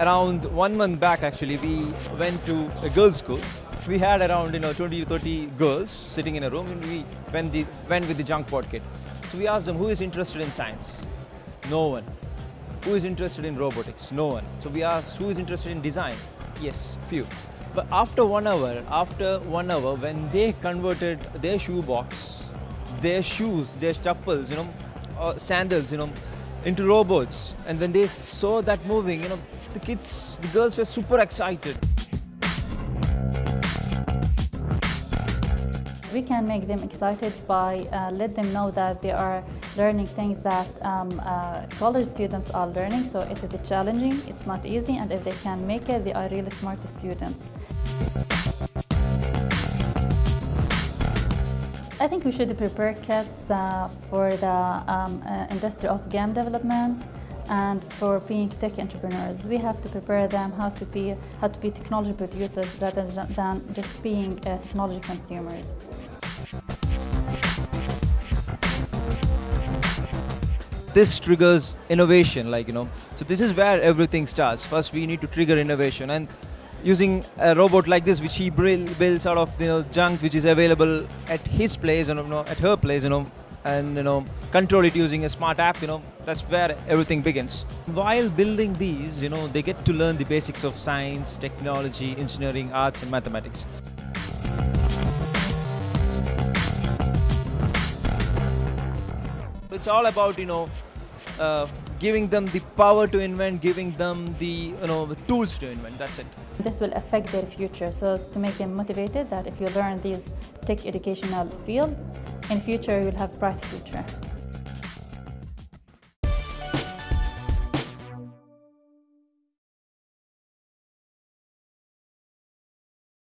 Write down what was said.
around one month back actually we went to a girls school. We had around you know 20 to 30 girls sitting in a room and we went, the, went with the junk pot kit. So we asked them who is interested in science? No one. Who is interested in robotics? No one. So we asked who is interested in design? Yes few. But after one hour after one hour when they converted their shoe box their shoes their chappals you know uh, sandals you know into robots and when they saw that moving you know the kids the girls were super excited We can make them excited by uh, let them know that they are learning things that um, uh, college students are learning. So it is challenging, it's not easy, and if they can make it, they are really smart students. I think we should prepare kids uh, for the um, uh, industry of game development and for being tech entrepreneurs. We have to prepare them how to be how to be technology producers rather than just being uh, technology consumers. this triggers innovation like you know so this is where everything starts first we need to trigger innovation and using a robot like this which he builds out of you know junk which is available at his place and you know at her place you know and you know control it using a smart app you know that's where everything begins. While building these you know they get to learn the basics of science technology engineering arts and mathematics. It's all about you know uh, giving them the power to invent giving them the you know the tools to invent. That's it. This will affect their future. So to make them motivated that if you learn these tech educational fields in future you'll have bright future